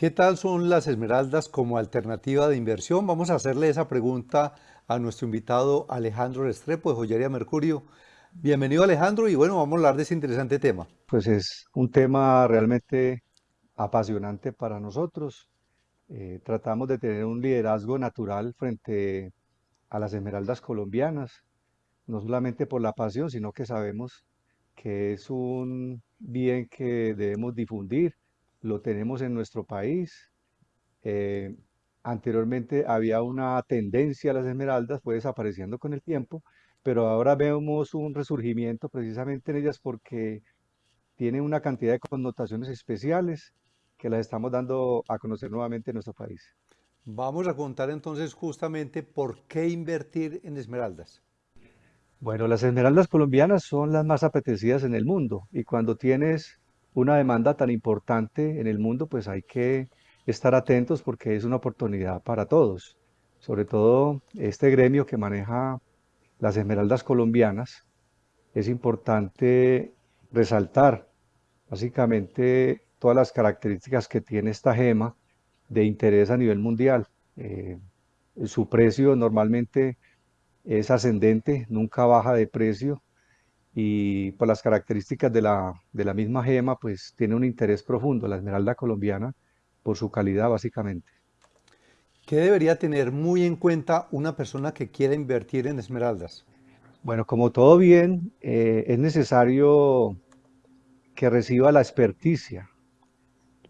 ¿Qué tal son las esmeraldas como alternativa de inversión? Vamos a hacerle esa pregunta a nuestro invitado Alejandro Restrepo de Joyería Mercurio. Bienvenido Alejandro y bueno, vamos a hablar de ese interesante tema. Pues es un tema realmente apasionante para nosotros. Eh, tratamos de tener un liderazgo natural frente a las esmeraldas colombianas, no solamente por la pasión, sino que sabemos que es un bien que debemos difundir, lo tenemos en nuestro país. Eh, anteriormente había una tendencia a las esmeraldas, fue desapareciendo con el tiempo, pero ahora vemos un resurgimiento precisamente en ellas porque tienen una cantidad de connotaciones especiales que las estamos dando a conocer nuevamente en nuestro país. Vamos a contar entonces justamente por qué invertir en esmeraldas. Bueno, las esmeraldas colombianas son las más apetecidas en el mundo y cuando tienes una demanda tan importante en el mundo, pues hay que estar atentos porque es una oportunidad para todos. Sobre todo este gremio que maneja las esmeraldas colombianas, es importante resaltar básicamente todas las características que tiene esta gema de interés a nivel mundial. Eh, su precio normalmente es ascendente, nunca baja de precio y por las características de la, de la misma gema, pues tiene un interés profundo, la esmeralda colombiana, por su calidad básicamente. ¿Qué debería tener muy en cuenta una persona que quiera invertir en esmeraldas? Bueno, como todo bien, eh, es necesario que reciba la experticia.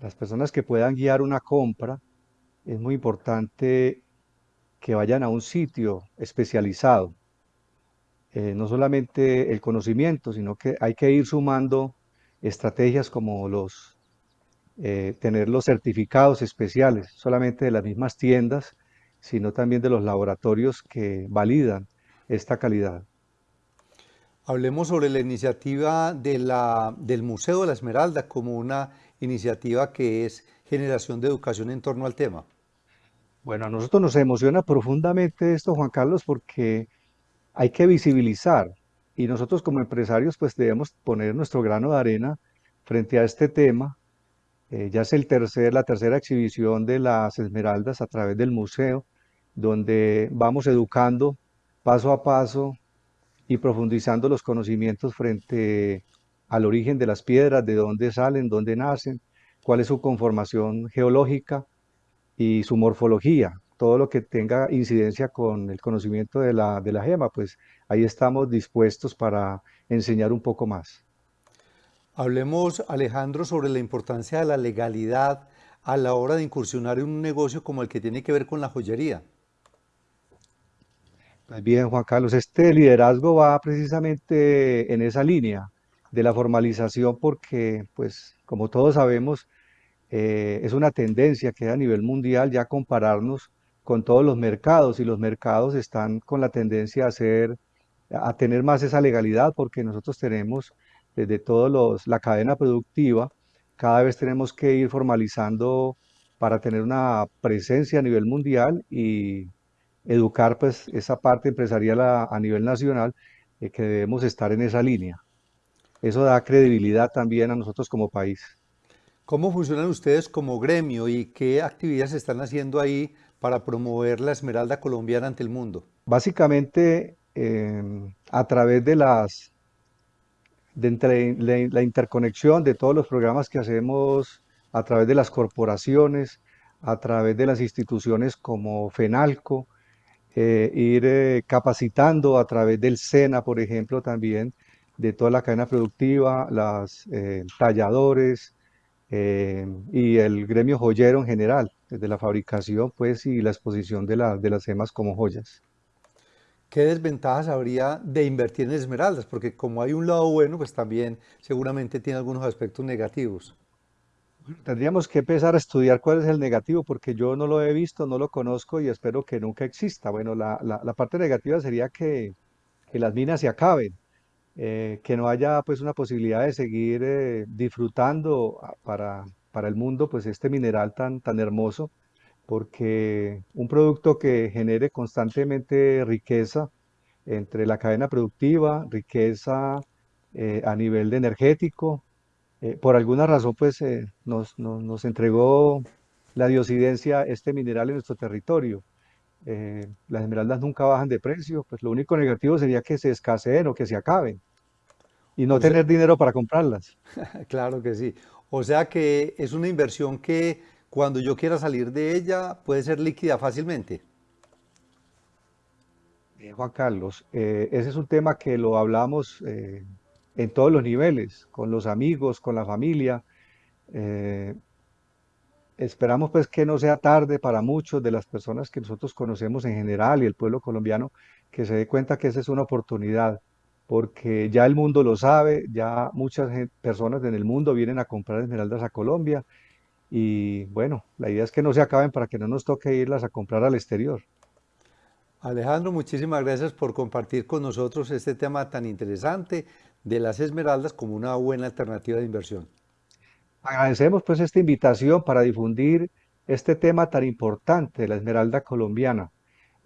Las personas que puedan guiar una compra, es muy importante que vayan a un sitio especializado. Eh, no solamente el conocimiento, sino que hay que ir sumando estrategias como los eh, tener los certificados especiales, solamente de las mismas tiendas, sino también de los laboratorios que validan esta calidad. Hablemos sobre la iniciativa de la, del Museo de la Esmeralda como una iniciativa que es generación de educación en torno al tema. Bueno, a nosotros nos emociona profundamente esto, Juan Carlos, porque hay que visibilizar y nosotros como empresarios pues debemos poner nuestro grano de arena frente a este tema. Eh, ya es el tercer, la tercera exhibición de las esmeraldas a través del museo, donde vamos educando paso a paso y profundizando los conocimientos frente al origen de las piedras, de dónde salen, dónde nacen, cuál es su conformación geológica, y su morfología, todo lo que tenga incidencia con el conocimiento de la, de la gema, pues ahí estamos dispuestos para enseñar un poco más. Hablemos, Alejandro, sobre la importancia de la legalidad a la hora de incursionar en un negocio como el que tiene que ver con la joyería. Pues bien, Juan Carlos, este liderazgo va precisamente en esa línea de la formalización porque, pues, como todos sabemos, eh, es una tendencia que a nivel mundial ya compararnos con todos los mercados y los mercados están con la tendencia a, hacer, a tener más esa legalidad porque nosotros tenemos desde todos la cadena productiva, cada vez tenemos que ir formalizando para tener una presencia a nivel mundial y educar pues esa parte empresarial a, nivel nacional eh, que debemos estar en esa línea. Eso da credibilidad también a nosotros como país. ¿Cómo funcionan ustedes como gremio y qué actividades están haciendo ahí para promover la esmeralda colombiana ante el mundo? Básicamente, em, a través de las la, interconexión de todos los programas que hacemos a través de las corporaciones, a través de las instituciones como FENALCO, eh, ir eh, capacitando a través del SENA, por ejemplo, también de toda la cadena productiva, las eh, talladores, eh, y el gremio joyero en general, desde la fabricación pues y la exposición de, de las gemas como joyas. ¿Qué desventajas habría de invertir en esmeraldas? Porque como hay un lado bueno, pues también seguramente tiene algunos aspectos negativos. Tendríamos que empezar a estudiar cuál es el negativo, porque yo no lo he visto, no lo conozco y espero que nunca exista. Bueno, la, la, parte negativa sería que, que las minas se acaben, eh, que no haya pues una posibilidad de seguir eh, disfrutando ah, para, para, el mundo pues este mineral tan, tan hermoso, porque un producto que genere constantemente riqueza entre la cadena productiva, riqueza eh, a nivel de energético, por alguna razón pues nos, nos, entregó la diosidencia, este mineral en nuestro territorio. Las esmeraldas nunca bajan de precio, pues lo único negativo sería que se escaseen o que se acaben y no O sea, tener dinero para comprarlas. claro que sí. O sea que es una inversión que cuando yo quiera salir de ella puede ser líquida fácilmente. Bien, Juan Carlos, eh, ese es un tema que lo hablamos eh, en todos los niveles, con los amigos, con la familia. Eh, esperamos pues que no sea tarde para muchos de las personas que nosotros conocemos en general y el pueblo colombiano que se dé cuenta que esa es una oportunidad, porque ya el mundo lo sabe, ya muchas personas en el mundo vienen a comprar esmeraldas a Colombia y bueno, la idea es que no se acaben para que no nos toque irlas a comprar al exterior. Alejandro, muchísimas gracias por compartir con nosotros este tema tan interesante de las esmeraldas como una buena alternativa de inversión. Agradecemos pues esta invitación para difundir este tema tan importante de la Esmeralda colombiana.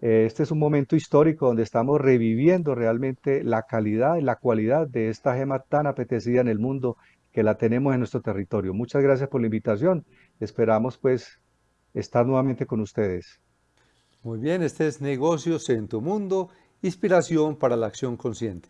Eh, Este es un momento histórico donde estamos reviviendo realmente la calidad y la cualidad de esta gema tan apetecida en el mundo que la tenemos en nuestro territorio. Muchas gracias por la invitación. Esperamos pues estar nuevamente con ustedes. Muy bien, este es Negocios en tu Mundo, inspiración para la acción consciente.